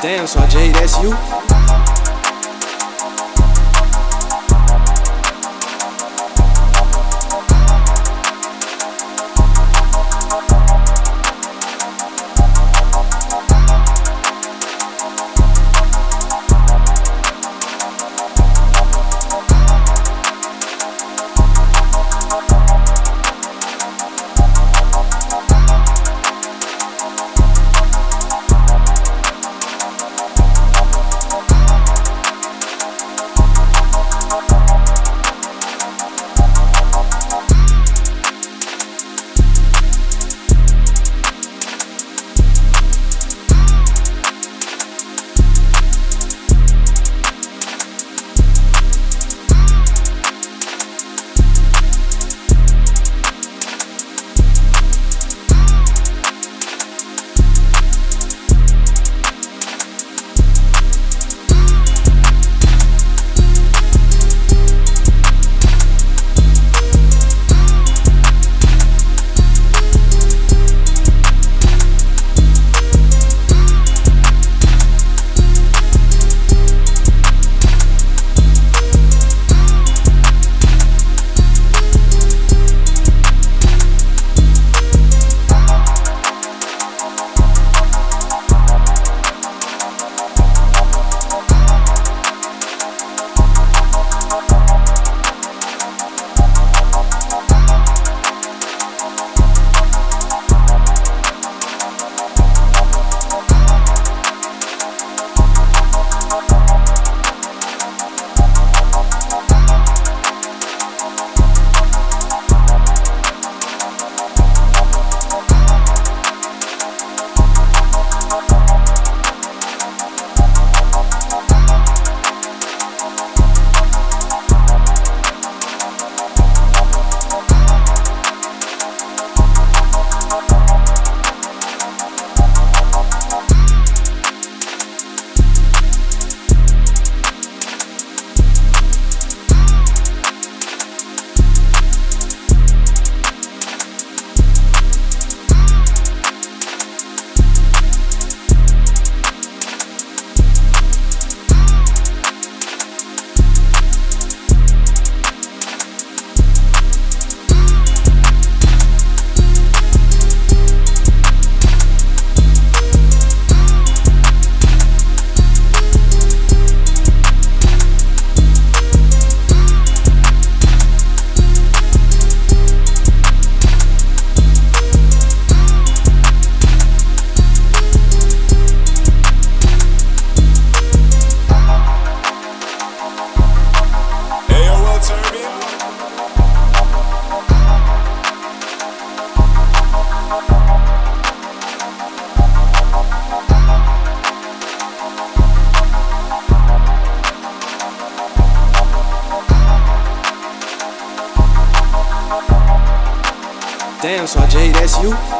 Damn, so Jade, that's you? Damn, so Jay, that's you.